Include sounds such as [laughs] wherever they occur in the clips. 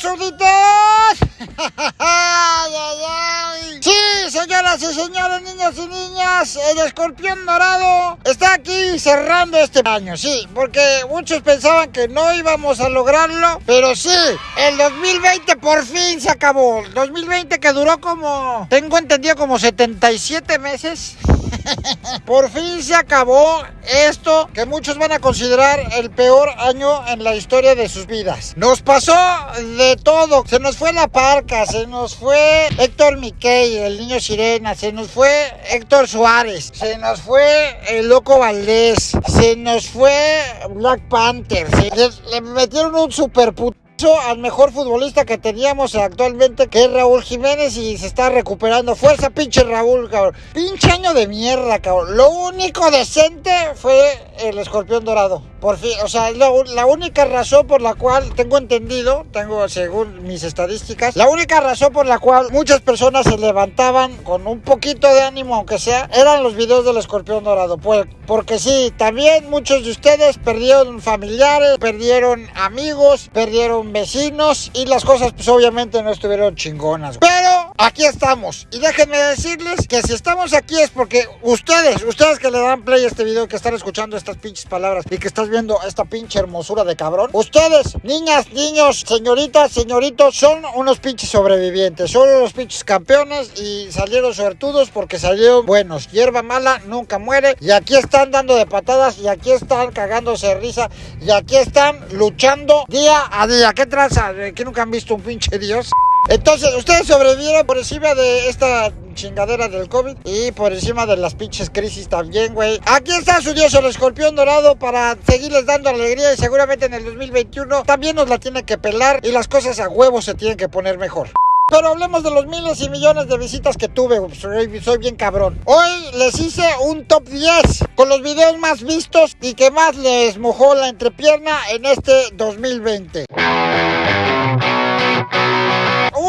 súbditos! [laughs] Sí, señoras y señores, niños y niñas, el escorpión dorado está aquí cerrando este año, sí, porque muchos pensaban que no íbamos a lograrlo, pero sí, el 2020 por fin se acabó. El 2020 que duró como, tengo entendido, como 77 meses. Por fin se acabó esto que muchos van a considerar el peor año en la historia de sus vidas. Nos pasó de todo. Se nos fue la parca, se nos fue Héctor Miquel, el niño sirena, se nos fue Héctor Suárez, se nos fue el loco Valdés, se nos fue Black Panther, le, metieron un super puto al mejor futbolista que teníamos actualmente, que es Raúl Jiménez, y se está recuperando. Fuerza, pinche Raúl. Pinche año de mierda, cabrón. Lo único decente fue el escorpión dorado. Por fin, o sea, la única razón por la cual tengo entendido, tengo según mis estadísticas, la única razón por la cual muchas personas se levantaban con un poquito de ánimo, aunque sea, eran los videos del escorpión dorado. Pues, porque sí, también muchos de ustedes perdieron familiares, perdieron amigos, perdieron vecinos y las cosas pues obviamente no estuvieron chingonas. Pero aquí estamos. Y déjenme decirles que si estamos aquí es porque ustedes, ustedes que le dan play a este video, que están escuchando estas pinches palabras y que están viendo esta pinche hermosura de cabrón. Ustedes, niñas, niños, señoritas, señoritos, son unos pinches sobrevivientes. Son unos pinches campeones y salieron suertudos porque salieron buenos. Hierba mala nunca muere. Y aquí están dando de patadas y aquí están cagándose de risa. Y aquí están luchando día a día. ¿Qué traza? ¿Que nunca han visto un pinche dios? Entonces, ustedes sobrevivieron por encima de esta chingadera del COVID y por encima de las pinches crisis también, güey. Aquí está su dios, el escorpión dorado, para seguirles dando alegría y seguramente en el 2021 también nos la tiene que pelar y las cosas a huevo se tienen que poner mejor. Pero hablemos de los miles y millones de visitas que tuve. Soy, soy, bien cabrón. Hoy les hice un top 10 con los videos más vistos y que más les mojó la entrepierna en este 2020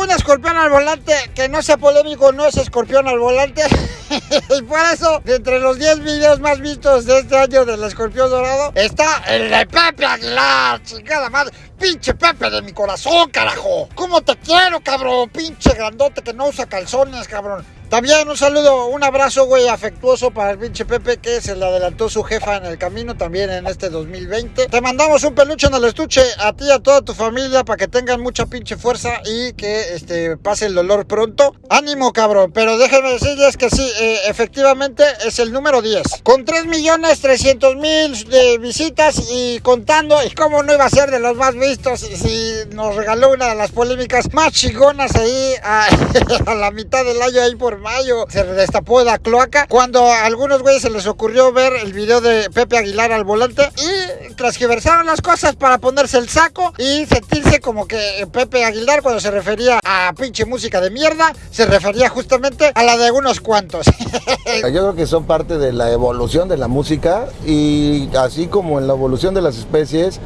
un escorpión al volante que no sea polémico no es escorpión al volante. [laughs] y por eso, entre los 10 videos más vistos de este año del escorpión dorado, está el de Pepe Aguilar, chingada madre. Pinche Pepe de mi corazón, carajo. ¿Cómo te quiero, cabrón? Pinche grandote que no usa calzones, cabrón. También un saludo, un abrazo, güey, afectuoso para el pinche Pepe que se le adelantó su jefa en el camino también en este 2020. Te mandamos un peluche en el estuche a ti y a toda tu familia para que tengan mucha pinche fuerza y que este, pase el dolor pronto. Ánimo, cabrón, pero déjenme decirles que sí, eh, efectivamente es el número 10. Con 3 millones 300 mil de visitas y contando, y cómo no iba a ser de los más vistos si nos regaló una de las polémicas más chingonas ahí [laughs] a, [laughs] a la mitad del año ahí por mayo se destapó la cloaca cuando a algunos güeyes se les ocurrió ver el video de Pepe Aguilar al volante y transgiversaron las cosas para ponerse el saco y sentirse como que Pepe Aguilar cuando se refería a pinche música de mierda se refería justamente a la de unos cuantos. [laughs] Yo creo que son parte de la evolución de la música y así como en la evolución de las especies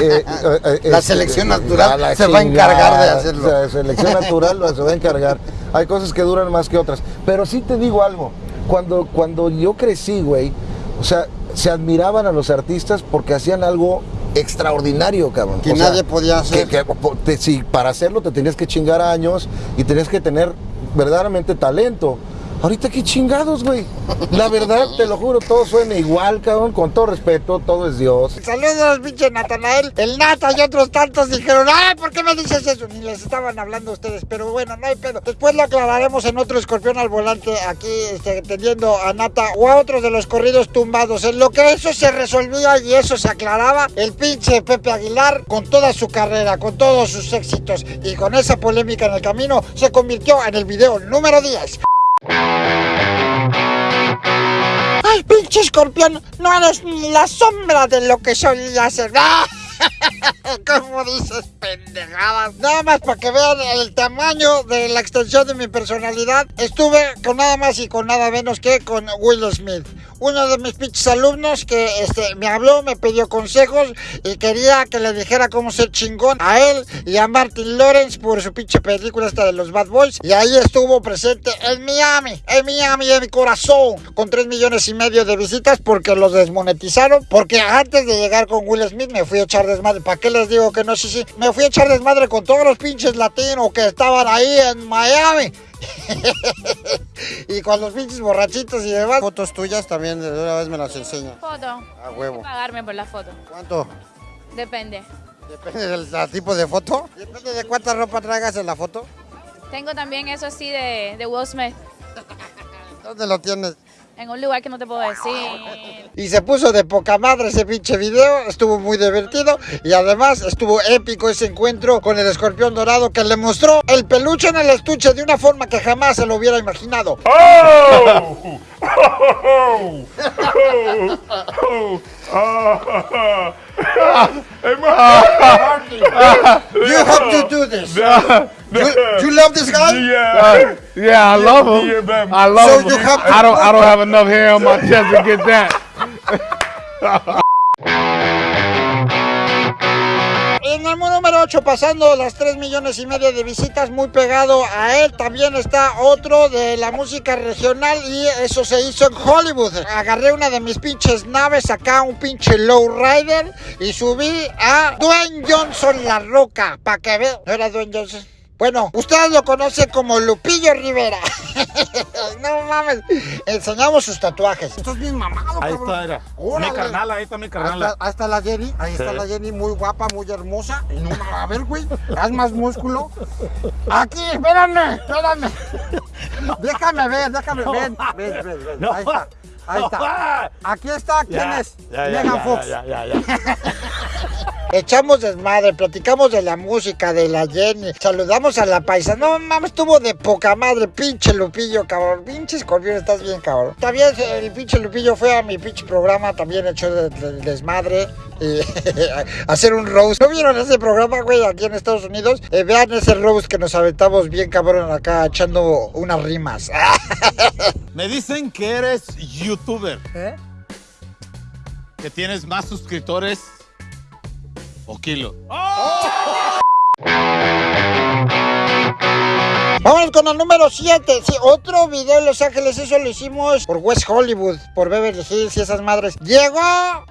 eh, [laughs] eh, eh, la selección natural se va a encargar de hacerlo. La selección natural se va a encargar. [laughs] Hay cosas que duran más que otras. Pero sí te digo algo. Cuando, cuando yo crecí, güey, o sea, se admiraban a los artistas porque hacían algo extraordinario, cabrón. Que nadie podía hacer. Que, para hacerlo te tenías que chingar años y tenías que tener verdaderamente talento. Ahorita qué chingados, güey. La verdad, te lo juro, todo suena igual, cabrón. Con todo respeto, todo es Dios. Saludos, pinche Natanael. El Nata y otros tantos dijeron, ay, ¿por qué me dices eso? Ni les estaban hablando a ustedes, pero bueno, no hay pedo. Después lo aclararemos en otro escorpión al volante, aquí este, a Nata o a otros de los corridos tumbados. En lo que eso se resolvía y eso se aclaraba, el pinche Pepe Aguilar, con toda su carrera, con todos sus éxitos y con esa polémica en el camino, se convirtió en el video número 10. ¡Ay, pinche escorpión! No eres ni la sombra de lo que solía ser. [laughs] ¿Cómo dices pendejadas? Nada más para que vean el tamaño de la extensión de mi personalidad. Estuve con nada más y con nada menos que con Will Smith uno de mis pinches alumnos que este, me habló, me pidió consejos y quería que le dijera cómo ser chingón a él y a Martin Lawrence por su pinche película esta de los Bad Boys. Y ahí estuvo presente en Miami, en Miami, en mi corazón, con 3 millones y medio de visitas porque los desmonetizaron. Porque antes de llegar con Will Smith me fui a echar desmadre ¿Para qué les digo que no? Sí, sí. Me fui a echar desmadre con todos los pinches latinos que estaban ahí en Miami. [laughs] y con los pinches borrachitos y demás. Fotos tuyas también, de una vez me las enseña. Foto. A huevo. Pagarme por la foto. ¿Cuánto? Depende. Depende del tipo de foto. Depende de cuánta ropa traigas en la foto. Tengo también eso así de, de Will Smith. [laughs] ¿Dónde lo tienes? En un lugar que no te puedo decir. Y se puso de poca madre ese pinche video, estuvo muy divertido y además estuvo épico ese encuentro con el escorpión dorado que le mostró el peluche en el estuche de una forma que jamás se lo hubiera imaginado. Oh! [laughs] You have to do this. [laughs] You, you love this guy? Yeah. Yeah, I love him. man. I love So him. you have to- I don't. I don't [laughs] have enough hair on my chest to get that. En el número 8, pasando las 3 millones y medio de visitas, muy pegado a él, también está otro de la música regional y eso se hizo en Hollywood. Agarré una de mis pinches naves acá, un pinche lowrider, y subí a Dwayne Johnson La Roca, para que vean. ¿No era Dwayne Johnson? Bueno, ustedes lo conocen como Lupillo Rivera. [laughs] no mames. Enseñamos sus tatuajes. Estás bien mamado, Ahí cabrón. está, era. Órale. Mi carnal, ahí está mi carnal. ahí está la Jenny, ahí está la Jenny, muy guapa, muy hermosa. Y no, a ver, güey, haz más músculo. Aquí, espérame, espérame. Déjame ver, déjame ver. Ven, ven, ven, ven. Ahí está, ahí está. Aquí está, ¿quién Ya, es? ya, ya, Megan ya, Fox. ya, ya, ya. [laughs] Echamos desmadre, platicamos de la música, de la Jenny, saludamos a la paisa. No mames, estuvo de poca madre, pinche Lupillo, cabrón. Pinche escorpión, estás bien, cabrón. También el pinche Lupillo fue a mi pinche programa, también echó de- de- desmadre. Y [laughs] hacer un roast. ¿No vieron ese programa, güey, aquí en Estados Unidos? Eh, vean ese roast que nos aventamos bien, cabrón, acá echando unas rimas. [laughs] Me dicen que eres youtuber. Que tienes más suscriptores kilo. Vamos con el número 7. Sí, otro video en Los Ángeles. Eso lo hicimos por West Hollywood, por Beverly Hills y esas madres. Llegó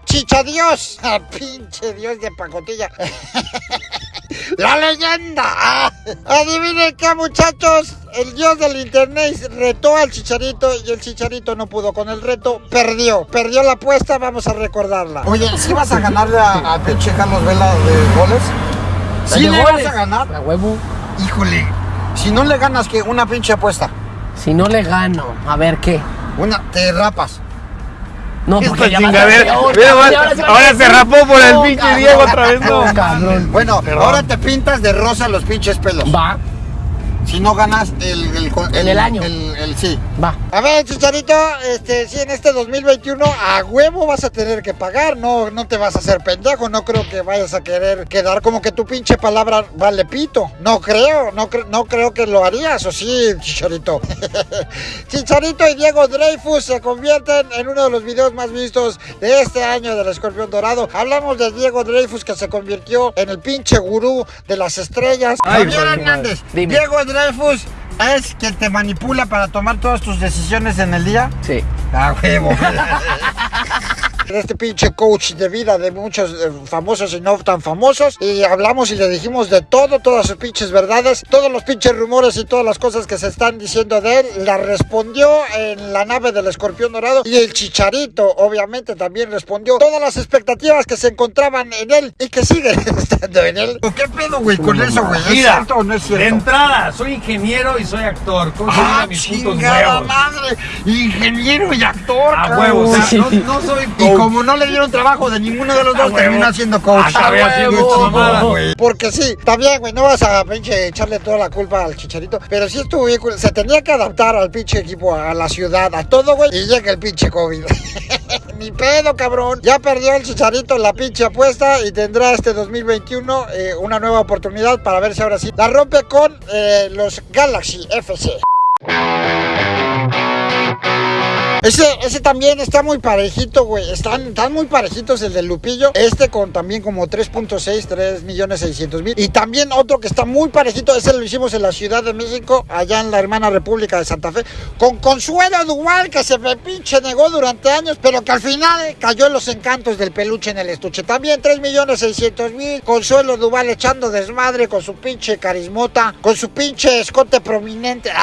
Chicha Dios. Ah, [laughs] pinche Dios de pacotilla. [laughs] La leyenda. Ah, Adivinen qué, muchachos. El dios del internet retó al chicharito y el chicharito no pudo con el reto. Perdió. Perdió la apuesta. Vamos a recordarla. Oye, ¿sí vas a ganarle a, a pinche Carlos Vela de goles? ¿Sí le vas a ganar? A huevo. Híjole. Si no le ganas, que Una pinche apuesta. Si no le gano, a ver qué. Una, te rapas. No, porque ya chingadera. ahora se rapó por el No, pinche cabrón, Diego otra vez, no. no, cabrón. Bueno, ahora te pintas de rosa los pinches pelos. Va, Si no ganas el... El, En el año. El, sí. va. A ver, Chicharito, este, si en este 2021 a huevo vas a tener que pagar, no, no te vas a hacer pendejo, no creo que vayas a querer quedar como que tu pinche palabra vale pito. No creo, no, cre- no creo que lo harías, o sí, Chicharito. [laughs] Chicharito y Diego Dreyfus se convierten en uno de los videos más vistos de este año del Escorpión Dorado. Hablamos de Diego Dreyfus que se convirtió en el pinche gurú de las estrellas. Ay, Javier Hernández. Diego Dreyfus es quien te manipula para tomar todas tus decisiones en el día. Sí. Ah, huevo. [laughs] Este pinche coach de vida de muchos eh, famosos y no tan famosos. Y hablamos y le dijimos de todo, todas sus pinches verdades, todos los pinches rumores y todas las cosas que se están diciendo de él. La respondió en la nave del escorpión dorado. Y el chicharito, obviamente, también respondió todas las expectativas que se encontraban en él y que siguen [laughs] estando en él. ¿Qué pedo, güey, con eso, güey? ¿Es Mira, cierto o no es de cierto? entrada, soy ingeniero y soy actor. ¿Cómo se ¡Ah, llaman mis madre! Ingeniero y actor, A cabrón. huevo, o sea, no, no soy Y coach. como no le dieron trabajo de ninguno de los A dos, terminó coach. Haciendo esta mamada, güey. Porque sí, también, güey, no vas a pinche echarle toda la culpa al chicharito. Pero sí estuvo bien, se tenía que adaptar al pinche equipo, a la ciudad, a todo, güey. Y llega el pinche COVID. [laughs] Ni pedo, cabrón. Ya perdió el chicharito la pinche apuesta y tendrá este 2021 eh, una nueva oportunidad para ver si ahora sí la rompe con eh, los Galaxy FC. Ese, ese también está muy parejito, güey. Están, están muy parejitos el de Lupillo. Este con también como 3.6, 3 millones 600 mil. Y también otro que está muy parejito, ese lo hicimos en la Ciudad de México, allá en la hermana República de Santa Fe, con Consuelo Duval, que se me pinche negó durante años, pero que al final cayó en los encantos del peluche en el estuche. También 3 millones 600 mil. Consuelo Duval echando desmadre con su pinche carismota, con su pinche escote prominente. [laughs]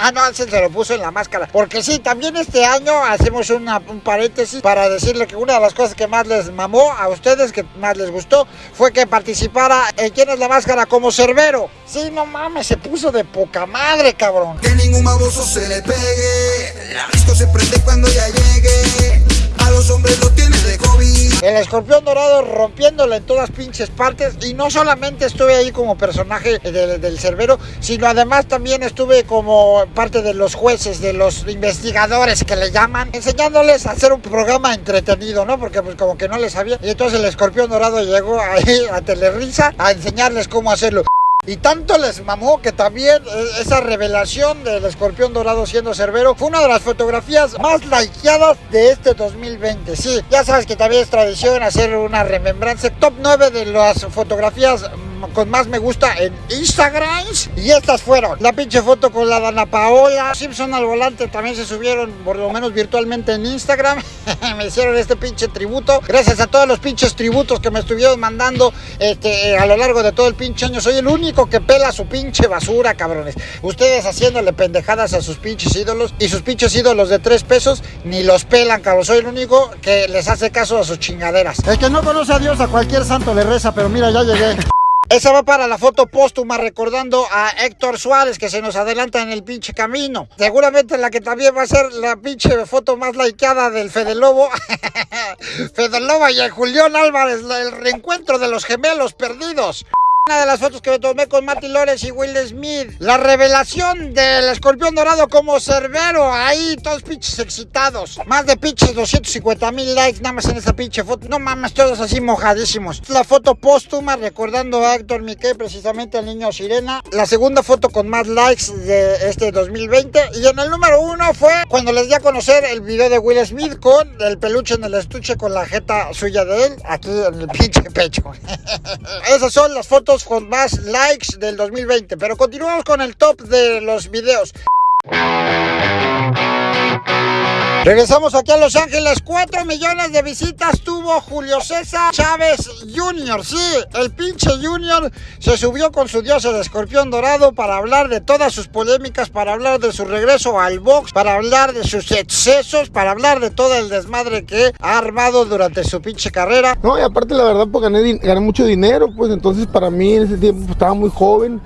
Ah, no, se lo puso en la máscara. Porque sí, también este año hacemos una- un paréntesis para decirle que una de las cosas que más les mamó a ustedes, que más les gustó, fue que participara en ¿Quién es la máscara? como Cerbero. Sí, no mames, se puso de poca madre, cabrón. Que ningún baboso se le pegue. La disco se prende cuando ya llegue. Los hombres lo tiene de hobby. El escorpión dorado rompiéndole en todas pinches partes. Y no solamente estuve ahí como personaje del, del Cerbero, sino además también estuve como parte de los jueces, de los investigadores que le llaman, enseñándoles a hacer un programa entretenido, ¿no? Porque pues como que no les sabía. Y entonces el escorpión dorado llegó ahí a Telerisa a enseñarles cómo hacerlo. Y tanto les mamó que también eh, esa revelación del escorpión dorado siendo cerbero fue una de las fotografías más likeadas de este 2020. Sí, ya sabes que también es tradición hacer una remembranza. Top 9 de las fotografías mm, con más me gusta en Instagram. Y estas fueron. La pinche foto con la Dana Paola. Simpson al volante también se subieron, por lo menos virtualmente en Instagram. [laughs] me hicieron este pinche tributo. Gracias a todos los pinches tributos que me estuvieron mandando este, a lo largo de todo el pinche año. Soy el único que pela su pinche basura, cabrones. Ustedes haciéndole pendejadas a sus pinches ídolos y sus pinches ídolos de tres pesos ni los pelan, cabrón. Soy el único que les hace caso a sus chingaderas. El que no conoce a Dios, a cualquier santo le reza, pero mira, ya llegué. Esa va para la foto póstuma recordando a Héctor Suárez que se nos adelanta en el pinche camino. Seguramente la que también va a ser la pinche foto más likeada del Fede Lobo. [laughs] Fede Lobo y el Julián Álvarez, el reencuentro de los gemelos perdidos. Una de las fotos que me tomé con Marty Lawrence y Will Smith. La revelación del escorpión dorado como cerbero. Ahí, todos pinches excitados. Más de pinches 250 mil likes nada más en esa pinche foto. No mames, todos así mojadísimos. La foto póstuma recordando a Héctor Miquel, precisamente al niño Sirena. La segunda foto con más likes de este 2020. Y en el número uno fue cuando les di a conocer el video de Will Smith con el peluche en el estuche con la jeta suya de él. Aquí en el pinche pecho. [laughs] Esas son las fotos con más likes del 2020. Pero continuamos con el top de los videos. Regresamos aquí a Los Ángeles. 4 millones de visitas tuvo Julio César Chávez Jr. Sí, el pinche Junior se subió con su dios el escorpión dorado para hablar de todas sus polémicas, para hablar de su regreso al box, para hablar de sus excesos, para hablar de todo el desmadre que ha armado durante su pinche carrera. No, y aparte la verdad pues gané, gané mucho dinero, pues entonces para mí en ese tiempo pues, estaba muy joven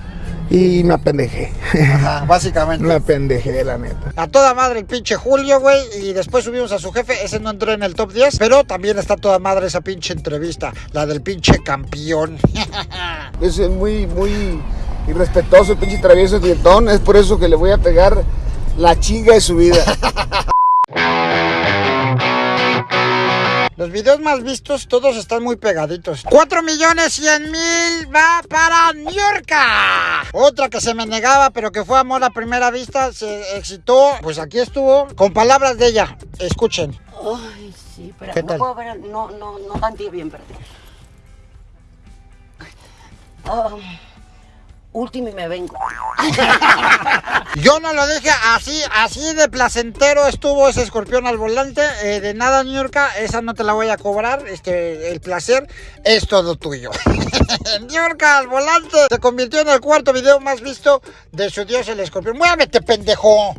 y me apendejé. Ajá, básicamente. me apendejé, la neta. A toda madre el pinche Julio, güey. Y después subimos a su jefe. Ese no entró en el top 10. Pero también está toda madre esa pinche entrevista. La del pinche campeón. [laughs] Es muy, muy irrespetuoso, el pinche travieso dietón, es por eso que le voy a pegar la chinga de su vida. [laughs] Los videos más vistos, todos están muy pegaditos. 4 millones 100 mil va para Niurka. Otra que se me negaba, pero que fue amor a primera vista, se excitó. Pues aquí estuvo, con palabras de ella. Escuchen. Ay, sí, espera, ¿Qué no tal? puedo ver, no, no, no tanteé bien, espérate. Ah, último y me vengo. [laughs] Yo no lo dije así, así de placentero estuvo ese escorpión al volante. Eh, de nada, Niurka, esa no te la voy a cobrar. Este, el placer es todo tuyo. [laughs] Niurka al volante se convirtió en el cuarto video más visto de su dios el escorpión. Muévete, pendejo.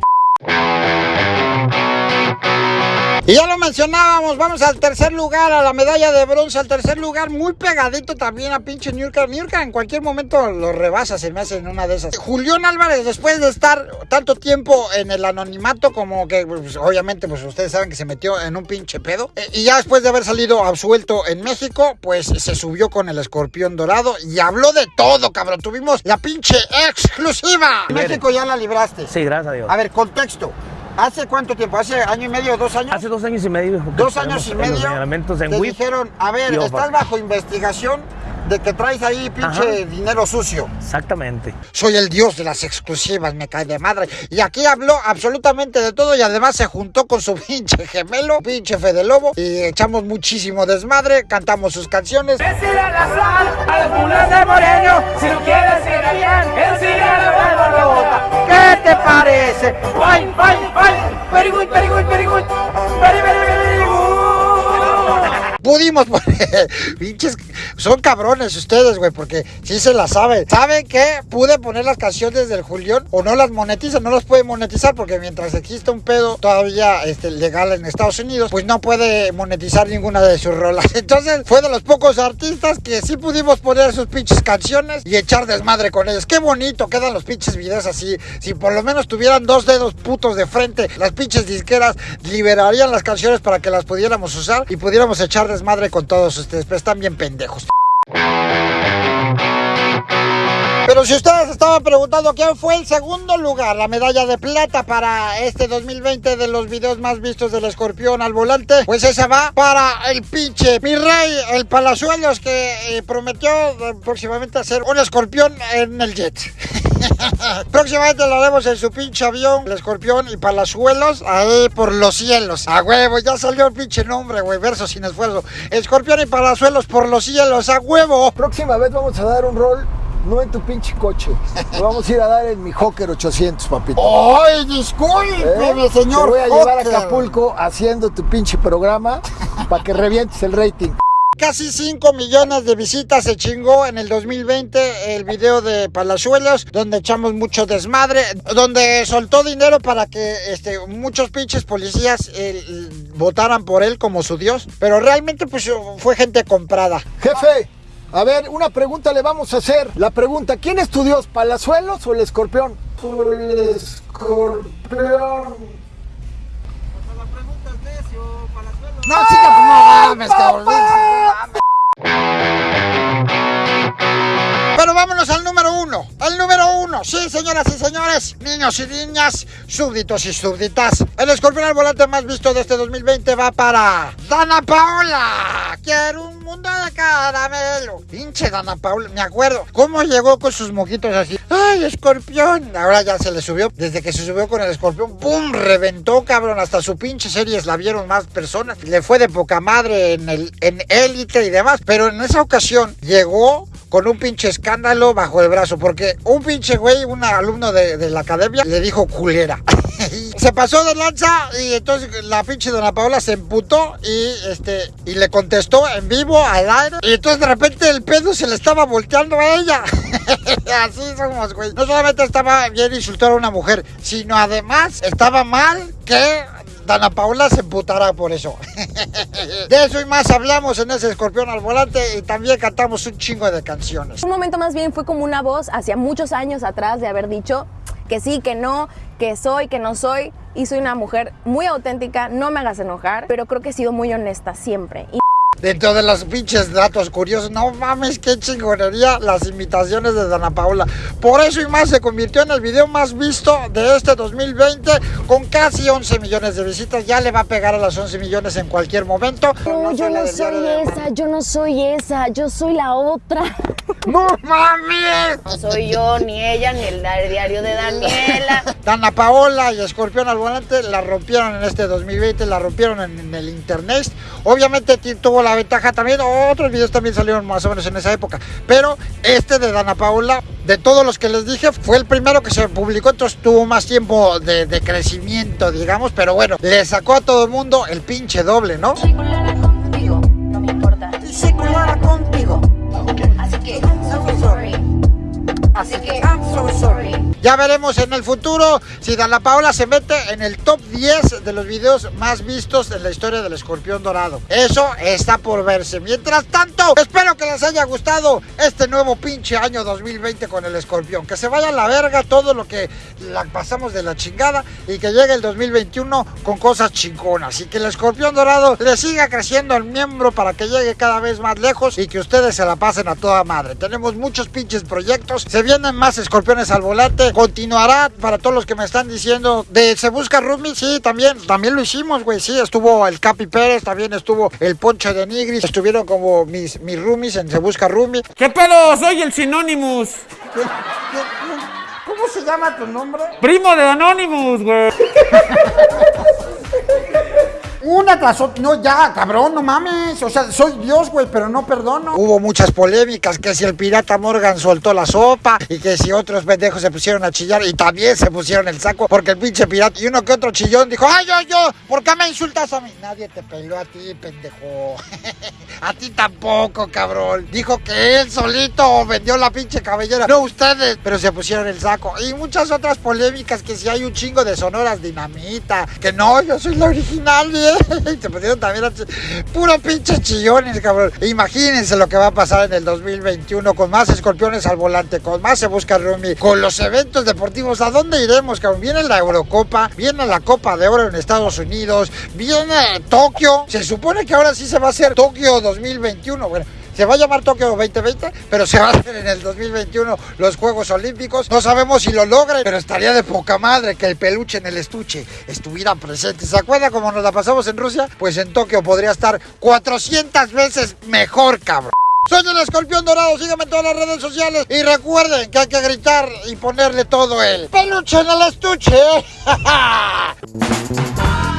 Y ya lo mencionábamos, vamos al tercer lugar, a la medalla de bronce, al tercer lugar, muy pegadito también a pinche Niurka. Niurka en cualquier momento lo rebasa, se me hace en una de esas. Julián Álvarez, después de estar tanto tiempo en el anonimato, como que pues, obviamente pues ustedes saben que se metió en un pinche pedo, eh, y ya después de haber salido absuelto en México, pues se subió con el escorpión dorado y habló de todo, cabrón. Tuvimos la pinche exclusiva. México ya la libraste. Sí, gracias a Dios. A ver, contexto. ¿Hace cuánto tiempo? ¿Hace año y medio, dos años? Hace dos años y medio. Dos años y En los medio. en te dijeron, a ver, estás bajo investigación de que traes ahí pinche Ajá. dinero sucio. Exactamente. Soy el dios de las exclusivas, me cae de madre. Y aquí habló absolutamente de todo y además se juntó con su pinche gemelo, pinche Fede Lobo. Y echamos muchísimo desmadre, cantamos sus canciones. a las mulas de Moreno. Si no quieres ir bien, enséñale la rebota. ¿Qué te parece? Fine, fine, fine. Very good, very good, very good. Very, very, very good. Pudimos [laughs] poner, pinches, son cabrones ustedes, güey, porque sí se la saben. ¿Saben qué? Pude poner las canciones del Julián o no las monetizan, no las puede monetizar porque mientras existe un pedo todavía este, legal en Estados Unidos, pues no puede monetizar ninguna de sus rolas. [laughs] Entonces fue de los pocos artistas que sí pudimos poner sus pinches canciones y echar desmadre con ellos. Qué bonito quedan los pinches videos así. Si por lo menos tuvieran dos dedos putos de frente, las pinches disqueras liberarían las canciones para que las pudiéramos usar y pudiéramos echar desmadre con todos ustedes, pero están bien pendejos. Pero si ustedes estaban preguntando quién fue el segundo lugar, la medalla de plata para este 2020 de los videos más vistos del escorpión al volante, pues esa va para el pinche mi rey, el Palazuelos, que eh, prometió eh, próximamente hacer un escorpión en el jet. [laughs] Próximamente lo haremos en su pinche avión, el escorpión y palazuelos, ahí por los cielos. A huevo, ya salió el pinche nombre, güey, verso sin esfuerzo. Escorpión y palazuelos por los cielos, a huevo. Próxima vez vamos a dar un rol, no en tu pinche coche. Lo vamos a ir a dar en mi Hawker 800, papito. ¡Ay, discúlpeme, ¿Eh? señor! Te voy a llevar a. Acapulco haciendo tu pinche programa para que revientes el rating. Casi 5 millones de visitas se chingó en el 2020 el video de Palazuelos, donde echamos mucho desmadre, donde soltó dinero para que este, muchos pinches policías eh, votaran por él como su dios, pero realmente pues fue gente comprada. Jefe, a ver, una pregunta le vamos a hacer. La pregunta, ¿quién es tu dios, Palazuelos o el escorpión? El escorpión. No, chica, pues no mames, cabrón. Pero vámonos al número uno. El número uno. Sí, señoras y señores, niños y niñas, súbditos y súbditas. El escorpión al volante más visto de este 2020 va para Dana Paola. Quiero un mundo de caramelo. Pinche Dana Paola, me acuerdo. ¿Cómo llegó con sus mojitos así? ¡Ay, escorpión! Ahora ya se le subió. Desde que se subió con el escorpión, ¡pum! Reventó, cabrón. Hasta su pinche series la vieron más personas. Le fue de poca madre en el en élite y demás. Pero en esa ocasión llegó con un pinche escándalo bajo el brazo, porque un pinche güey, un alumno de, la academia, le dijo culera. [laughs] se pasó de lanza y entonces la pinche dona Paola se emputó y este y le contestó en vivo al aire y entonces de repente el pedo se le estaba volteando a ella. [laughs] Así somos, güey. No solamente estaba bien insultar a una mujer, sino además estaba mal que Dana Paula se emputará por eso. [laughs] De eso y más hablamos en ese escorpión al volante y también cantamos un chingo de canciones. Un momento más bien fue como una voz hacia muchos años atrás de haber dicho que sí, que no, que soy, que no soy. Y soy una mujer muy auténtica, no me hagas enojar, pero creo que he sido muy honesta siempre. Dentro de los pinches datos curiosos, no mames, qué chingonería las imitaciones de Dana Paula. Por eso y más se convirtió en el video más visto de este 2020 con casi 11 millones de visitas. Ya le va a pegar a las 11 millones en cualquier momento. No, yo no soy de- esa, yo no soy esa, yo soy la otra. [laughs] ¡No mames! No soy yo, ni ella, ni el diario de Daniela. [laughs] Dana Paola y Escorpión al volante la rompieron en este 2020, la rompieron en, en el internet. Obviamente ti- tuvo la ventaja también, otros videos también salieron más o menos en esa época, pero este de Dana Paola, de todos los que les dije, fue el primero que se publicó, entonces tuvo más tiempo de, de crecimiento, digamos, pero bueno, le sacó a todo el mundo el pinche doble, ¿no? contigo, no me importa. Contigo. Así que, I'm so sorry. Así que, I'm so sorry. Ya veremos en el futuro si Dana Paola se mete en el top 10 de los videos más vistos en la historia del escorpión dorado. Eso está por verse. Mientras tanto, espero que les haya gustado este nuevo pinche año 2020 con el escorpión. Que se vaya a la verga todo lo que la pasamos de la chingada y que llegue el 2021 con cosas chingonas. Y que el escorpión dorado le siga creciendo el miembro para que llegue cada vez más lejos y que ustedes se la pasen a toda madre. Tenemos muchos pinches proyectos. Se vienen más escorpiones al volante continuará para todos los que me están diciendo de Se Busca Rumi, sí, también, también lo hicimos, güey, sí, estuvo el Capi Pérez, también estuvo el Poncho de Nigris, estuvieron como mis, mis roomies en Se Busca Rumi. ¿Qué pedo? Soy el Sinónimus. ¿Cómo se llama tu nombre? Primo de Anonymous, güey. [laughs] Una tras otra. No, ya, cabrón, no mames. O sea, soy Dios, güey, pero no perdono. Hubo muchas polémicas, que si el pirata Morgan soltó la sopa y que si otros pendejos se pusieron a chillar y también se pusieron el saco porque el pinche pirata y uno que otro chillón dijo, ay, yo, yo, ¿por qué me insultas a mí? Nadie te peló a ti, pendejo. [laughs] a ti tampoco, cabrón. Dijo que él solito vendió la pinche cabellera. No ustedes, pero se pusieron el saco. Y muchas otras polémicas, que si hay un chingo de sonoras dinamita, que no, yo soy la original, bien. [laughs] Se pusieron también a puro pinche chillones, cabrón. Imagínense lo que va a pasar en el 2021 con más escorpiones al volante, con más se busca Rumi, con los eventos deportivos. ¿A dónde iremos, cabrón? Viene la Eurocopa, viene la Copa de Oro en Estados Unidos, viene Tokio. Se supone que ahora sí se va a hacer Tokio 2021. Bueno, se va a llamar Tokio 2020, pero se va a hacer en el 2021 los Juegos Olímpicos. No sabemos si lo logren, pero estaría de poca madre que el peluche en el estuche estuviera presente. ¿Se acuerda cómo nos la pasamos en Rusia? Pues en Tokio podría estar 400 veces mejor, cabrón. Soy el escorpión dorado, síganme en todas las redes sociales y recuerden que hay que gritar y ponerle todo el peluche en el estuche. [laughs]